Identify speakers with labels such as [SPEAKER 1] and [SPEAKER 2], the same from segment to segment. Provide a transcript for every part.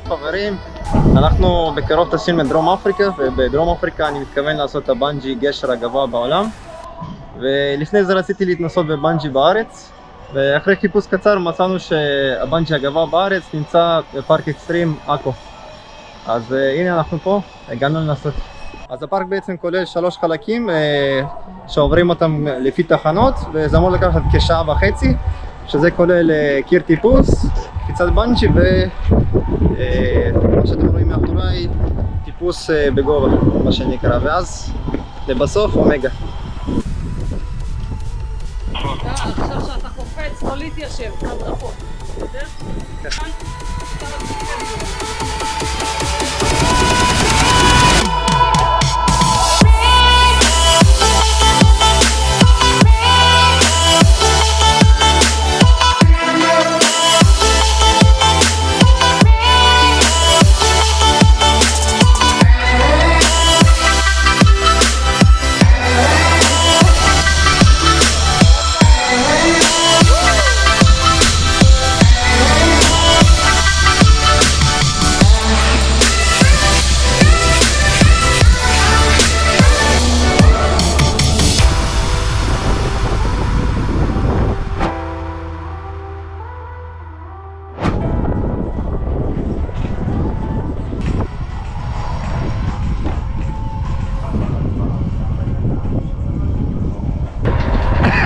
[SPEAKER 1] חברים, אנחנו בקרוב טסים לדרום אפריקה, ובדרום אפריקה אני מתכוון לעשות את הבנג'י גשר הגבוה בעולם. ולפני זה רציתי להתנסות בבנג'י בארץ, ואחרי חיפוש קצר מצאנו שהבנג'י הגבוה בארץ נמצא בפארק אקסטרים עכו. אז uh, הנה אנחנו פה, הגענו לנסות. אז הפארק בעצם כולל שלוש חלקים uh, שעוברים אותם לפי תחנות, וזה אמור לקחת כשעה וחצי, שזה כולל uh, קיר טיפוס, קפיצת בנג'י ומה שאתם רואים מאחוריי, טיפוס uh, בגובה, מה שנקרא, ואז לבסוף אומגה.
[SPEAKER 2] עכשיו שאתה קופץ, לא להתיישב, הדרכות. בסדר?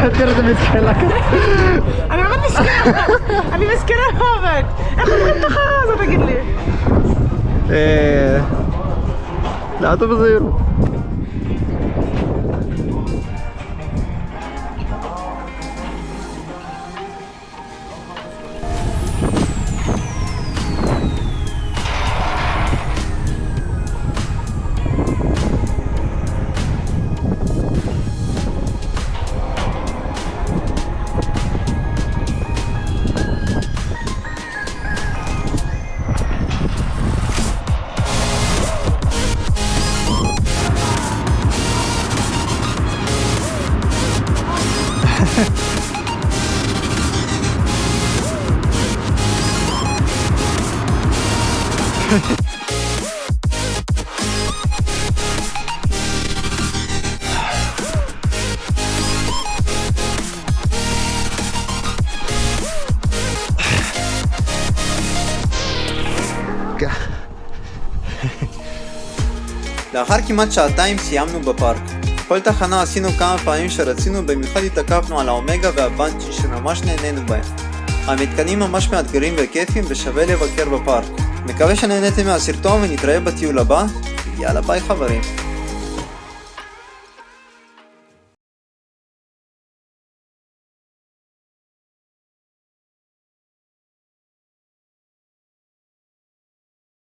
[SPEAKER 1] ترد
[SPEAKER 2] مسكين أنا ما مسكينه أنا مسكينة هافك اخذ انت خلاص تقول لي. إيه.
[SPEAKER 1] لا تبصيروا
[SPEAKER 3] לאחר כמעט שעתיים סיימנו בפארק. כל תחנה עשינו כמה פעמים שרצינו, במיוחד התעכבנו על האומגה והבנג'י שממש נהנינו בהם. המתקנים ממש מאתגרים וכיפים ושווה לבקר בפארק. מקווה שנהניתם מהסרטון ונתראה בטיול הבא, יאללה ביי חברים.